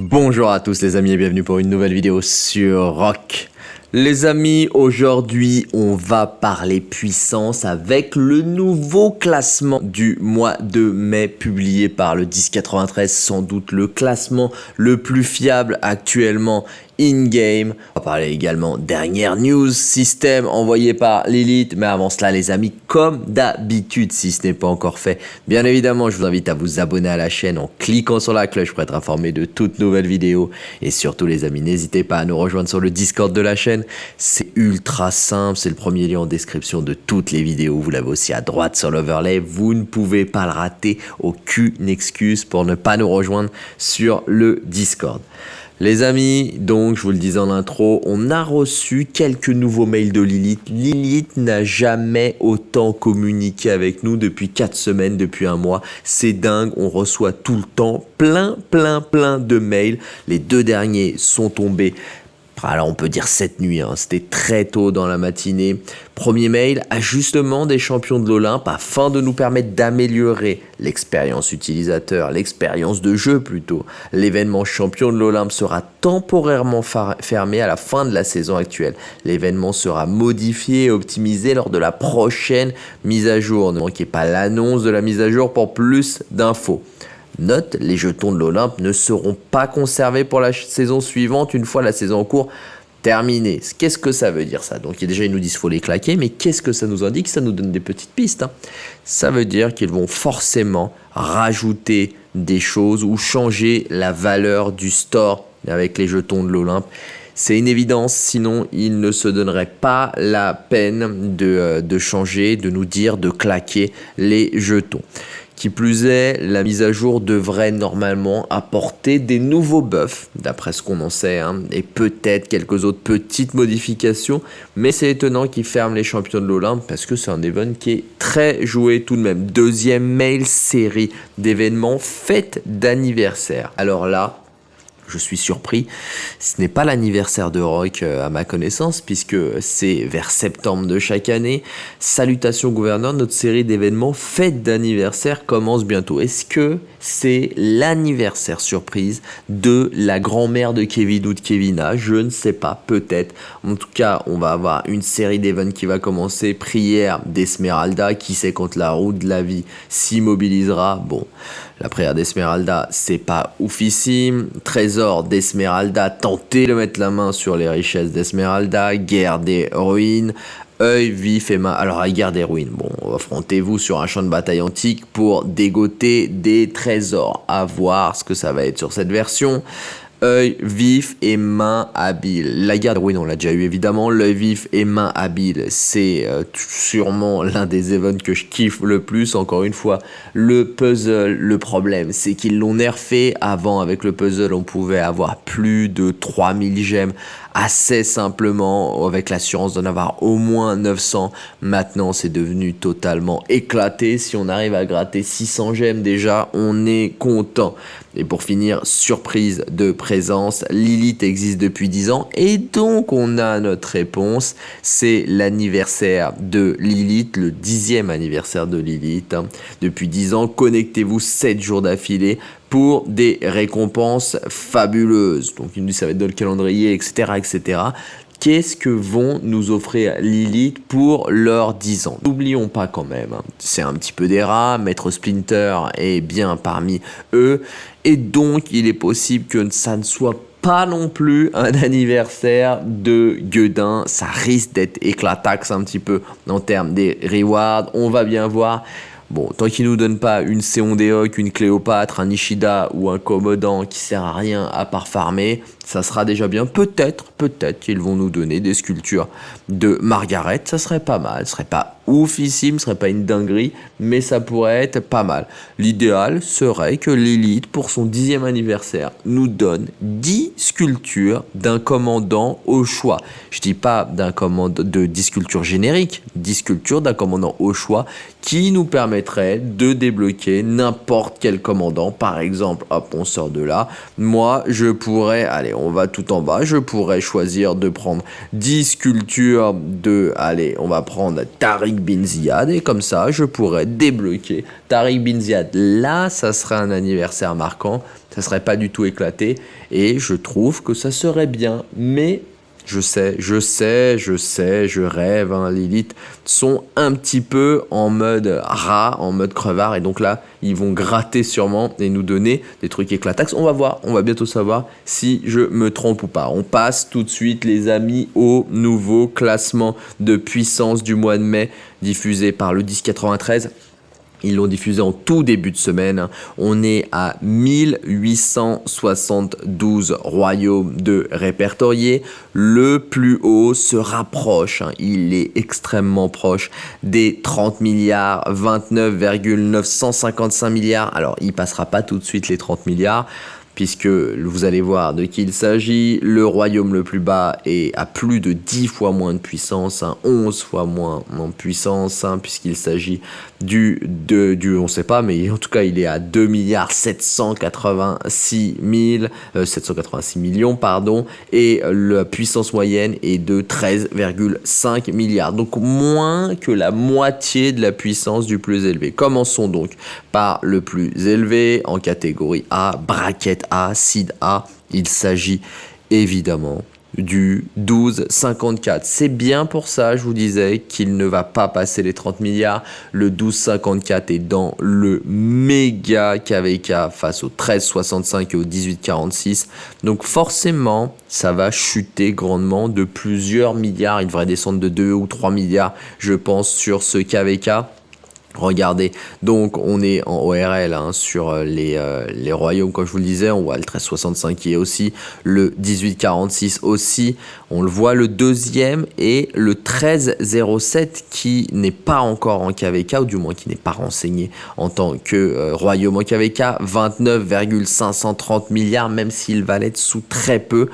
Bonjour à tous les amis et bienvenue pour une nouvelle vidéo sur Rock. Les amis, aujourd'hui on va parler puissance avec le nouveau classement du mois de mai publié par le 1093, sans doute le classement le plus fiable actuellement in-game. On va parler également dernière news système envoyé par Lilith. Mais avant cela, les amis, comme d'habitude, si ce n'est pas encore fait, bien évidemment, je vous invite à vous abonner à la chaîne en cliquant sur la cloche pour être informé de toutes nouvelles vidéos. Et surtout, les amis, n'hésitez pas à nous rejoindre sur le Discord de la chaîne. C'est ultra simple. C'est le premier lien en description de toutes les vidéos. Vous l'avez aussi à droite sur l'overlay. Vous ne pouvez pas le rater. Aucune excuse pour ne pas nous rejoindre sur le Discord. Les amis, donc je vous le disais en intro, on a reçu quelques nouveaux mails de Lilith. Lilith n'a jamais autant communiqué avec nous depuis 4 semaines, depuis un mois. C'est dingue, on reçoit tout le temps plein, plein, plein de mails. Les deux derniers sont tombés alors on peut dire cette nuit, hein. c'était très tôt dans la matinée. Premier mail, ajustement des champions de l'Olympe afin de nous permettre d'améliorer l'expérience utilisateur, l'expérience de jeu plutôt. L'événement champion de l'Olympe sera temporairement fermé à la fin de la saison actuelle. L'événement sera modifié et optimisé lors de la prochaine mise à jour. Ne manquez pas l'annonce de la mise à jour pour plus d'infos. Note, les jetons de l'Olympe ne seront pas conservés pour la saison suivante une fois la saison en cours terminée. Qu'est-ce que ça veut dire ça? Donc déjà ils nous disent faut les claquer, mais qu'est-ce que ça nous indique? Ça nous donne des petites pistes. Hein. Ça veut dire qu'ils vont forcément rajouter des choses ou changer la valeur du store avec les jetons de l'Olympe. C'est une évidence, sinon ils ne se donneraient pas la peine de, euh, de changer, de nous dire de claquer les jetons. Qui plus est, la mise à jour devrait normalement apporter des nouveaux buffs, d'après ce qu'on en sait, hein, et peut-être quelques autres petites modifications, mais c'est étonnant qu'ils ferment les champions de l'Olympe parce que c'est un event qui est très joué tout de même. Deuxième mail série d'événements fête d'anniversaire. Alors là, je suis surpris. Ce n'est pas l'anniversaire de Rock à ma connaissance, puisque c'est vers septembre de chaque année. Salutations gouverneur, notre série d'événements fête d'anniversaire commence bientôt. Est-ce que c'est l'anniversaire surprise de la grand-mère de Kevin ou de Kevina? Je ne sais pas, peut-être. En tout cas, on va avoir une série d'événements qui va commencer. Prière d'Esmeralda, qui sait quand la route de la vie s'immobilisera. Bon, la prière d'Esmeralda, c'est pas oufissime. Trésor d'Esmeralda, tentez de mettre la main sur les richesses d'Esmeralda. Guerre des ruines. œil vif et main. Alors, la guerre des ruines, bon, affrontez-vous sur un champ de bataille antique pour dégoter des trésors. À voir ce que ça va être sur cette version œil vif et main habile. La garde, oui, on l'a déjà eu évidemment. L'œil vif et main habile, c'est euh, sûrement l'un des events que je kiffe le plus. Encore une fois, le puzzle, le problème, c'est qu'ils l'ont nerfé. Avant, avec le puzzle, on pouvait avoir plus de 3000 gemmes assez simplement avec l'assurance d'en avoir au moins 900. Maintenant, c'est devenu totalement éclaté. Si on arrive à gratter 600 gemmes déjà, on est content. Et pour finir, surprise de présence, Lilith existe depuis 10 ans et donc on a notre réponse. C'est l'anniversaire de Lilith, le dixième anniversaire de Lilith. Depuis 10 ans, connectez-vous 7 jours d'affilée pour des récompenses fabuleuses. Donc il nous dit ça va être dans le calendrier, etc. etc. Qu'est-ce que vont nous offrir Lilith pour leurs 10 ans? N'oublions pas quand même, hein, c'est un petit peu des rats, Maître Splinter est bien parmi eux, et donc il est possible que ça ne soit pas non plus un anniversaire de Guedin, ça risque d'être éclataxe un petit peu en termes des rewards, on va bien voir. Bon, tant qu'ils nous donnent pas une Seondeok, une Cléopâtre, un Ishida ou un Commodant qui sert à rien à part farmer, ça sera déjà bien. Peut-être, peut-être qu'ils vont nous donner des sculptures de Margaret, ça serait pas mal, ce serait pas oufissime, ce serait pas une dinguerie, mais ça pourrait être pas mal. L'idéal serait que l'élite, pour son dixième anniversaire, nous donne 10 sculptures d'un commandant au choix. Je dis pas d'un commandant de 10 sculptures génériques, 10 sculptures d'un commandant au choix qui nous permettrait de débloquer n'importe quel commandant. Par exemple, hop, on sort de là. Moi, je pourrais, allez, on va tout en bas. Je pourrais choisir de prendre 10 sculptures de, allez, on va prendre Tariq Bin Ziad et comme ça, je pourrais débloquer Tariq Bin Ziad. Là, ça serait un anniversaire marquant, ça serait pas du tout éclaté et je trouve que ça serait bien, mais je sais, je sais, je sais, je rêve, hein, Lilith, sont un petit peu en mode rat, en mode crevard, et donc là, ils vont gratter sûrement et nous donner des trucs éclatax. On va voir, on va bientôt savoir si je me trompe ou pas. On passe tout de suite, les amis, au nouveau classement de puissance du mois de mai, diffusé par le 1093. Ils l'ont diffusé en tout début de semaine. On est à 1872 royaumes de répertoriés. Le plus haut se rapproche, hein. il est extrêmement proche des 30 milliards, 29,955 milliards. Alors, il passera pas tout de suite les 30 milliards puisque vous allez voir de qui il s'agit. Le royaume le plus bas est à plus de 10 fois moins de puissance, 11 hein, fois moins en puissance, hein, puisqu'il s'agit du, de, du, on sait pas, mais en tout cas il est à 2 milliards 786 786 euh, millions, pardon, et la puissance moyenne est de 13,5 milliards, donc moins que la moitié de la puissance du plus élevé. Commençons donc par le plus élevé en catégorie A, bracket a, SID A, il s'agit évidemment du 12,54. C'est bien pour ça, je vous disais, qu'il ne va pas passer les 30 milliards. Le 12,54 est dans le méga KVK face au 13,65 et au 18,46. Donc forcément, ça va chuter grandement de plusieurs milliards. Il devrait descendre de 2 ou 3 milliards, je pense, sur ce KVK. Regardez, donc on est en ORL hein, sur euh, les, euh, les, royaumes, comme je vous le disais, on voit le 1365 qui est aussi, le 1846 aussi, on le voit le deuxième et le 1307 qui n'est pas encore en KVK, ou du moins qui n'est pas renseigné en tant que euh, royaume en KVK, 29,530 milliards, même s'il va l'être sous très peu,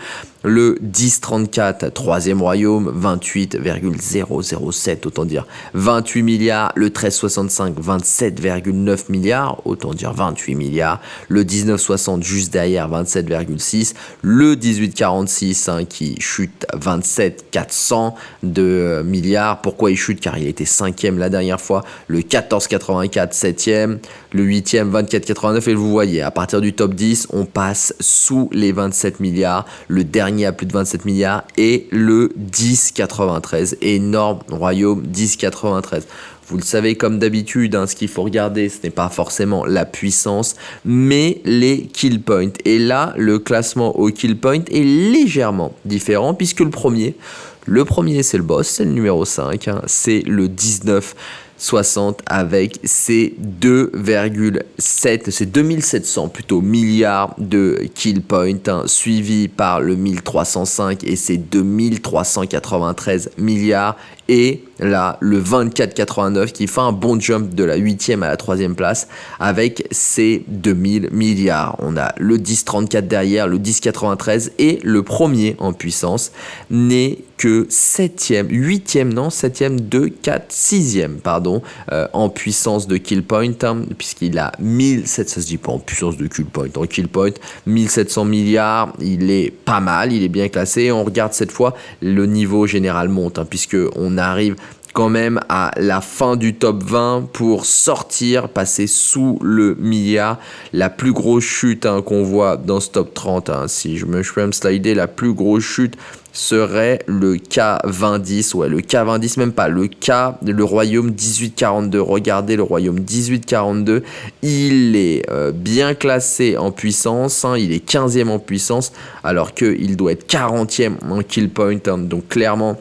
le 1034, troisième royaume, 28,007, autant dire 28 milliards. Le 1365, 27,9 milliards, autant dire 28 milliards. Le 1960, juste derrière, 27,6. Le 1846, hein, qui chute 27,400 de milliards. Pourquoi il chute? Car il était cinquième la dernière fois. Le 1484, septième. Le 8e, 24,89. Et vous voyez, à partir du top 10, on passe sous les 27 milliards. Le dernier à plus de 27 milliards et le 10,93. Énorme royaume 10,93. Vous le savez comme d'habitude, hein, ce qu'il faut regarder, ce n'est pas forcément la puissance, mais les kill points. Et là, le classement au kill point est légèrement différent puisque le premier, le premier c'est le boss, c'est le numéro 5, hein. c'est le 19 60 avec ses 2,7, c'est 2700 plutôt milliards de kill points, hein, suivi par le 1305 et ses 2393 milliards et là le 24,89 qui fait un bon jump de la 8e à la 3e place avec ses 2000 milliards. On a le 10,34 derrière, le 10,93 et le premier en puissance n'est que 7e, 8e, non 7e, 2, 4, 6e, pardon, euh, en puissance de kill point, hein, puisqu'il a 1700, ça se dit pas en puissance de kill point, en kill point, 1700 milliards, il est pas mal, il est bien classé. On regarde cette fois, le niveau général monte, hein, puisque on arrive quand même à la fin du top 20 pour sortir, passer sous le milliard. La plus grosse chute hein, qu'on voit dans ce top 30, hein, si je me, je peux me slider, la plus grosse chute serait le K2010, ouais le K2010 même pas, le K, le royaume 1842, regardez le royaume 1842, il est euh, bien classé en puissance, hein, il est 15e en puissance, alors qu'il doit être 40e en kill point, donc clairement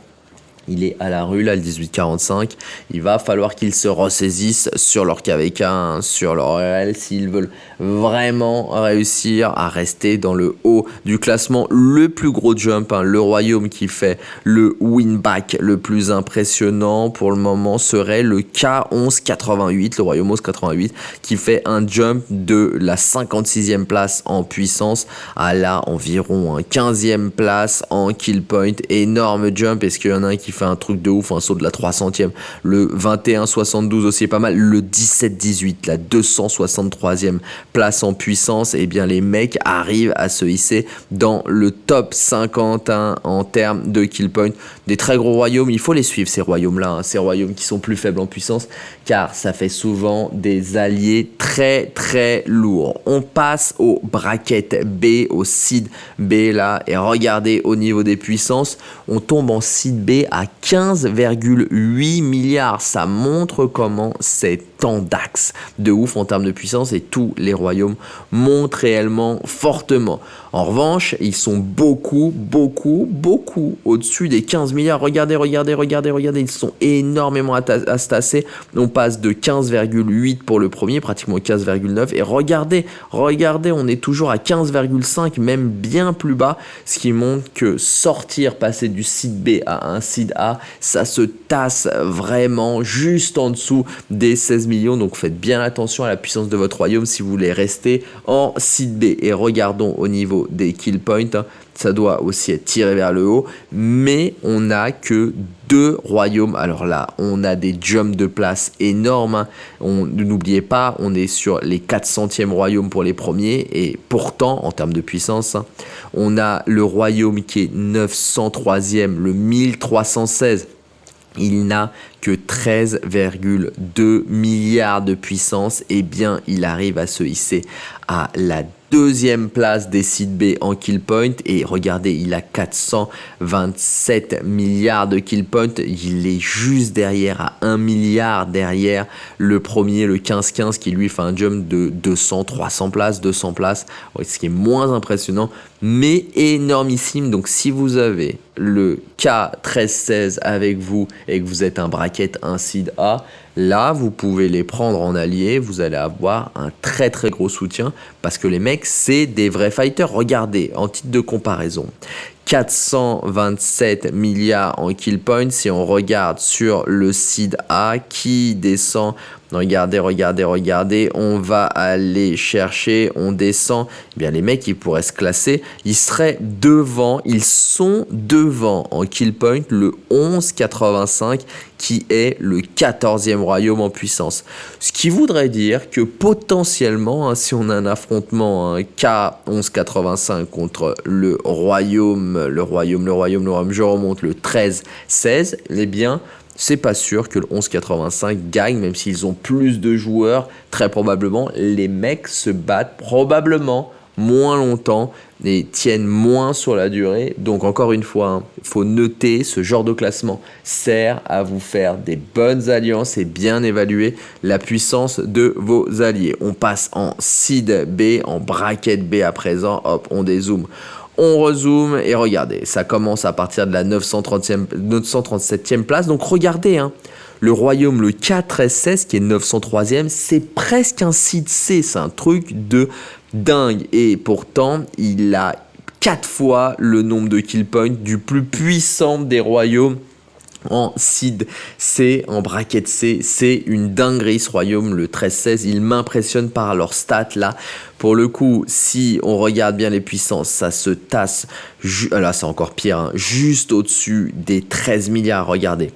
il est à la rue, là, le 1845. Il va falloir qu'ils se ressaisissent sur leur KVK, hein, sur leur RL, s'ils veulent vraiment réussir à rester dans le haut du classement. Le plus gros jump, hein, le Royaume qui fait le win back le plus impressionnant pour le moment serait le K1188, le Royaume 1188, qui fait un jump de la 56e place en puissance à la environ 15e place en kill point. Énorme jump. Est-ce qu'il y en a un qui fait un truc de ouf, un saut de la 300e. Le 21-72 aussi est pas mal. Le 17-18, la 263e place en puissance. Et eh bien les mecs arrivent à se hisser dans le top 50 hein, en termes de kill point. Des très gros royaumes, il faut les suivre ces royaumes-là, hein. ces royaumes qui sont plus faibles en puissance, car ça fait souvent des alliés très très lourds. On passe au bracket B, au seed B là, et regardez au niveau des puissances, on tombe en seed B à 15,8 milliards. Ça montre comment c'est tant d'axes de ouf en termes de puissance et tous les royaumes montent réellement fortement. En revanche, ils sont beaucoup, beaucoup, beaucoup au-dessus des 15 milliards. Regardez, regardez, regardez, regardez, ils sont énormément tasser. On passe de 15,8 pour le premier, pratiquement 15,9. Et regardez, regardez, on est toujours à 15,5, même bien plus bas, ce qui montre que sortir, passer du site B à un site Ça se tasse vraiment juste en dessous des 16 millions. Donc faites bien attention à la puissance de votre royaume si vous voulez rester en site B. Et regardons au niveau des kill points, hein. Ça doit aussi être tiré vers le haut, mais on n'a que deux royaumes. Alors là, on a des jumps de place énormes. Hein. N'oubliez pas, on est sur les 400e royaumes pour les premiers, et pourtant, en termes de puissance, hein, on a le royaume qui est 903e, le 1316 il n'a que 13,2 milliards de puissance, eh bien il arrive à se hisser à la deuxième place des sites B en kill point. Et regardez il a 427 milliards de kill point. Il est juste derrière à 1 milliard derrière le premier le 15-15 qui lui fait un jump de 200 300 places 200 places. Ce qui est moins impressionnant mais énormissime. Donc si vous avez le K1316 avec vous et que vous êtes un bracket seed A Là, vous pouvez les prendre en allié, vous allez avoir un très très gros soutien parce que les mecs, c'est des vrais fighters. Regardez, en titre de comparaison, 427 milliards en kill points si on regarde sur le seed A qui descend Regardez, regardez, regardez. On va aller chercher, on descend. Eh bien, les mecs, ils pourraient se classer. Ils seraient devant, ils sont devant en kill point le 11,85 qui est le 14e royaume en puissance. Ce qui voudrait dire que potentiellement, hein, si on a un affrontement un K1185 contre le royaume, le royaume, le royaume, le royaume, je remonte le 13-16, eh bien, c'est pas sûr que le 11-85 gagne, même s'ils ont plus de joueurs, très probablement, les mecs se battent probablement moins longtemps et tiennent moins sur la durée. Donc encore une fois, il hein, faut noter ce genre de classement sert à vous faire des bonnes alliances et bien évaluer la puissance de vos alliés. On passe en seed B, en bracket B à présent, hop, on dézoome. On rezoome et regardez, ça commence à partir de la 930e, 937e place. Donc regardez, hein, le royaume, le K1316 qui est 903e, c'est presque un site C, c'est un truc de dingue. Et pourtant, il a 4 fois le nombre de kill points du plus puissant des royaumes en seed C, en bracket C. C'est une dinguerie ce royaume, le 13-16. Il m'impressionne par leurs stats là. Pour le coup, si on regarde bien les puissances, ça se tasse. Là, c'est encore pire, hein, juste au-dessus des 13 milliards. Regardez.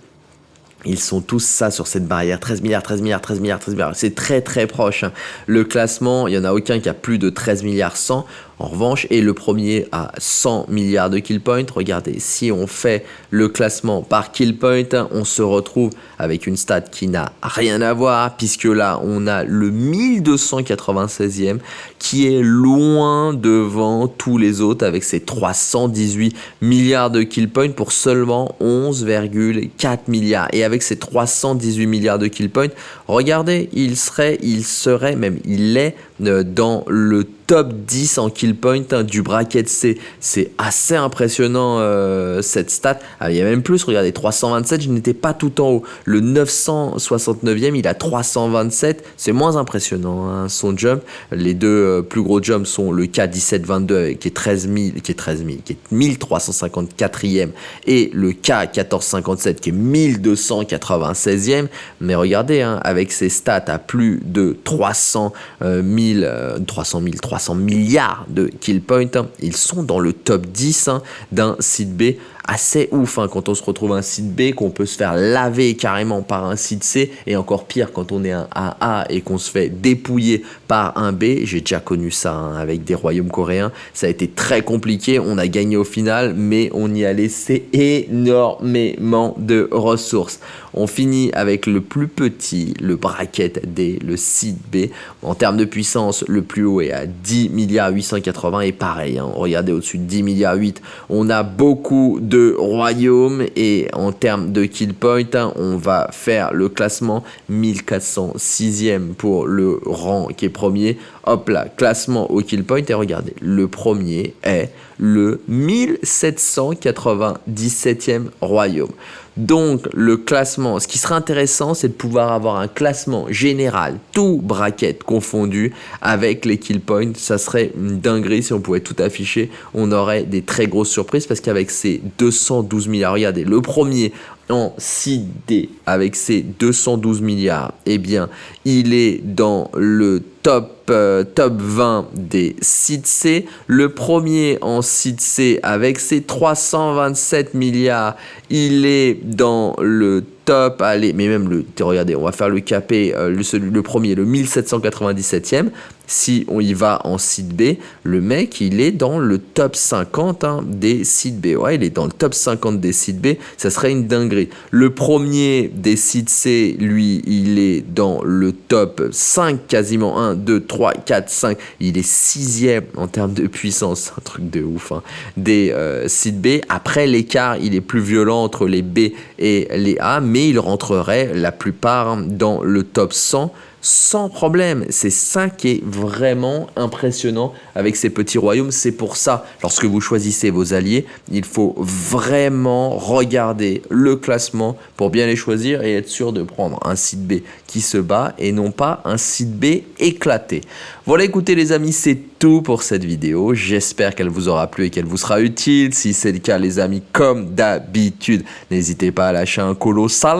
Ils sont tous ça sur cette barrière. 13 milliards, 13 milliards, 13 milliards, 13 milliards. C'est très très proche. Hein. Le classement, il n'y en a aucun qui a plus de 13 milliards 100. En revanche, et le premier a 100 milliards de kill points. Regardez, si on fait le classement par kill point, on se retrouve avec une stat qui n'a rien à voir, puisque là, on a le 1296e qui est loin devant tous les autres avec ses 318 milliards de kill points pour seulement 11,4 milliards. Et avec ces 318 milliards de kill points, regardez, il serait, il serait même, il est dans le top 10 en kill point hein, du bracket C. C'est assez impressionnant euh, cette stat. Ah, il y a même plus, regardez, 327, je n'étais pas tout en haut. Le 969e, il a 327. C'est moins impressionnant hein, son jump. Les deux euh, plus gros jumps sont le K1722 euh, qui est 13 000, qui est 13 000, qui est 1354e et le K1457 qui est 1296e. Mais regardez, hein, avec ses stats à plus de 300 000, 300 000, 300 milliards de kill points. Ils sont dans le top 10 hein, d'un site B assez ouf hein, quand on se retrouve un site B, qu'on peut se faire laver carrément par un site C, et encore pire quand on est un AA et qu'on se fait dépouiller par un B. J'ai déjà connu ça hein, avec des royaumes coréens. Ça a été très compliqué. On a gagné au final, mais on y a laissé énormément de ressources. On finit avec le plus petit, le bracket D, le site B. En termes de puissance, le plus haut est à 10 milliards 880 et pareil, hein, regardez au-dessus de 10 milliards 8, on a beaucoup de royaumes et en termes de kill point, hein, on va faire le classement 1406e pour le rang qui est premier. Hop là, classement au kill point et regardez, le premier est le 1797e royaume. Donc le classement, ce qui serait intéressant, c'est de pouvoir avoir un classement général, tout bracket confondu, avec les kill points. Ça serait une dinguerie si on pouvait tout afficher. On aurait des très grosses surprises parce qu'avec ces 212 milliards, regardez, le premier en 6D avec ses 212 milliards, eh bien, il est dans le top, euh, top 20 des sites C. Le premier en site C avec ses 327 milliards, il est dans le top, allez, mais même le, regardez, on va faire le capé, euh, le, le premier, le 1797e, si on y va en site B, le mec, il est dans le top 50 hein, des sites B. Ouais, il est dans le top 50 des sites B. Ça serait une dinguerie. Le premier des sites C, lui, il est dans le top 5, quasiment 1, 2, 3, 4, 5. Il est sixième en termes de puissance. Un truc de ouf. Hein, des euh, sites B. Après, l'écart, il est plus violent entre les B et les A, mais il rentrerait la plupart dans le top 100 sans problème. C'est ça qui est vraiment impressionnant avec ces petits royaumes. C'est pour ça, lorsque vous choisissez vos alliés, il faut vraiment regarder le classement pour bien les choisir et être sûr de prendre un site B qui se bat et non pas un site B éclaté. Voilà, écoutez les amis, c'est tout pour cette vidéo. J'espère qu'elle vous aura plu et qu'elle vous sera utile. Si c'est le cas, les amis, comme d'habitude, n'hésitez pas à lâcher un colossal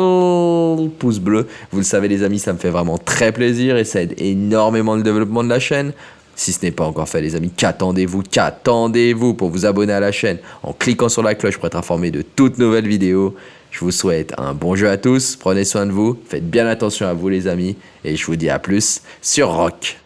pouce bleu. Vous le savez, les amis, ça me fait vraiment très plaisir et ça aide énormément le développement de la chaîne. Si ce n'est pas encore fait, les amis, qu'attendez-vous Qu'attendez-vous pour vous abonner à la chaîne en cliquant sur la cloche pour être informé de toutes nouvelles vidéos je vous souhaite un bon jeu à tous, prenez soin de vous, faites bien attention à vous les amis, et je vous dis à plus sur Rock.